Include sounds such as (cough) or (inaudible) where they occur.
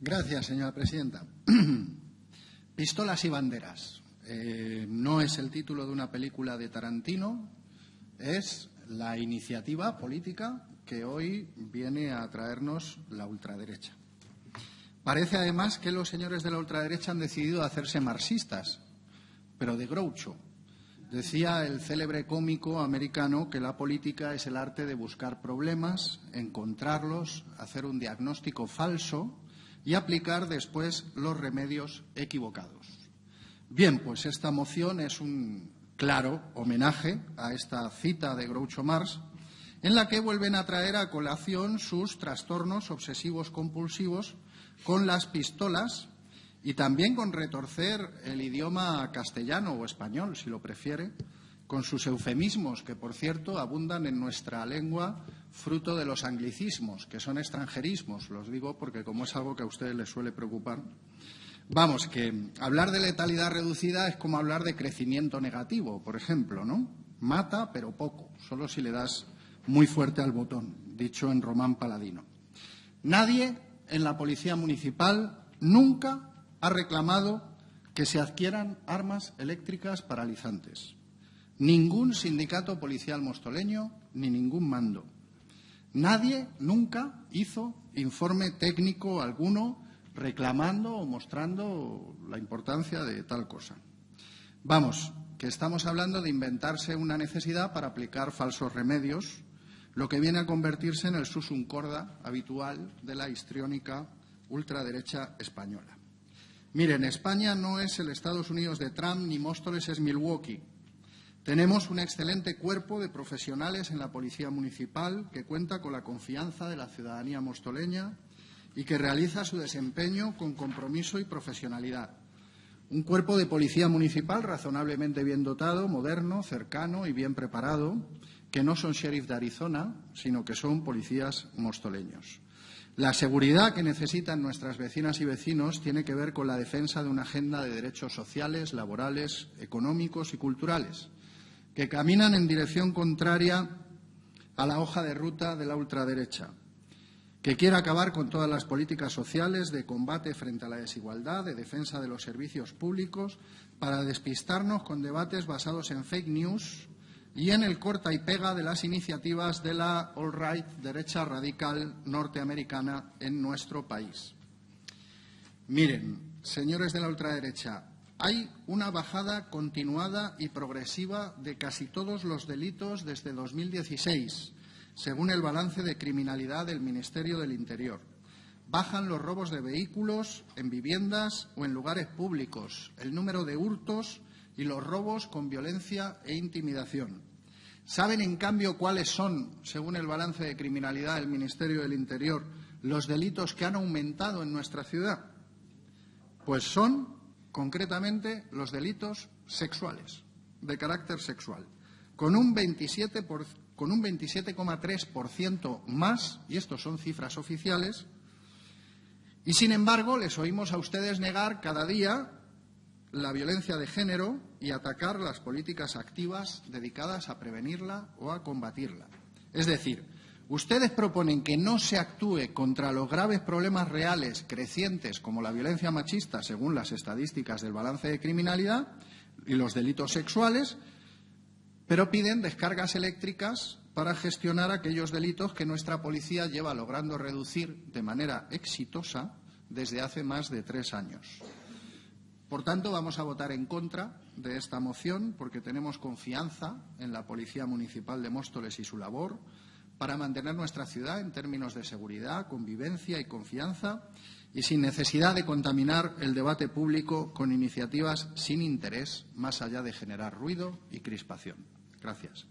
Gracias, señora presidenta. (clears throat) Pistolas y banderas. Eh, no es el título de una película de Tarantino, es la iniciativa política que hoy viene a traernos la ultraderecha. Parece además que los señores de la ultraderecha han decidido hacerse marxistas, pero de Groucho. Decía el célebre cómico americano que la política es el arte de buscar problemas, encontrarlos, hacer un diagnóstico falso y aplicar después los remedios equivocados. Bien, pues esta moción es un claro homenaje a esta cita de Groucho Marx, en la que vuelven a traer a colación sus trastornos obsesivos compulsivos con las pistolas y también con retorcer el idioma castellano o español, si lo prefiere, con sus eufemismos, que por cierto abundan en nuestra lengua, fruto de los anglicismos, que son extranjerismos, los digo porque como es algo que a ustedes les suele preocupar. Vamos, que hablar de letalidad reducida es como hablar de crecimiento negativo, por ejemplo, ¿no? Mata, pero poco, solo si le das muy fuerte al botón, dicho en román paladino. Nadie en la Policía Municipal nunca ha reclamado que se adquieran armas eléctricas paralizantes ningún sindicato policial mostoleño ni ningún mando. Nadie nunca hizo informe técnico alguno reclamando o mostrando la importancia de tal cosa. Vamos, que estamos hablando de inventarse una necesidad para aplicar falsos remedios, lo que viene a convertirse en el susum corda habitual de la histriónica ultraderecha española. Miren, España no es el Estados Unidos de Trump ni Móstoles es Milwaukee. Tenemos un excelente cuerpo de profesionales en la Policía Municipal que cuenta con la confianza de la ciudadanía mostoleña y que realiza su desempeño con compromiso y profesionalidad. Un cuerpo de policía municipal razonablemente bien dotado, moderno, cercano y bien preparado, que no son sheriff de Arizona, sino que son policías mostoleños. La seguridad que necesitan nuestras vecinas y vecinos tiene que ver con la defensa de una agenda de derechos sociales, laborales, económicos y culturales que caminan en dirección contraria a la hoja de ruta de la ultraderecha, que quiere acabar con todas las políticas sociales de combate frente a la desigualdad, de defensa de los servicios públicos, para despistarnos con debates basados en fake news y en el corta y pega de las iniciativas de la all-right derecha radical norteamericana en nuestro país. Miren, señores de la ultraderecha, hay una bajada continuada y progresiva de casi todos los delitos desde 2016, según el balance de criminalidad del Ministerio del Interior. Bajan los robos de vehículos en viviendas o en lugares públicos, el número de hurtos y los robos con violencia e intimidación. ¿Saben, en cambio, cuáles son, según el balance de criminalidad del Ministerio del Interior, los delitos que han aumentado en nuestra ciudad? Pues son concretamente los delitos sexuales, de carácter sexual, con un 27,3% más, y estos son cifras oficiales, y sin embargo les oímos a ustedes negar cada día la violencia de género y atacar las políticas activas dedicadas a prevenirla o a combatirla. Es decir, Ustedes proponen que no se actúe contra los graves problemas reales crecientes como la violencia machista, según las estadísticas del balance de criminalidad, y los delitos sexuales, pero piden descargas eléctricas para gestionar aquellos delitos que nuestra policía lleva logrando reducir de manera exitosa desde hace más de tres años. Por tanto, vamos a votar en contra de esta moción porque tenemos confianza en la Policía Municipal de Móstoles y su labor para mantener nuestra ciudad en términos de seguridad, convivencia y confianza y sin necesidad de contaminar el debate público con iniciativas sin interés más allá de generar ruido y crispación. Gracias.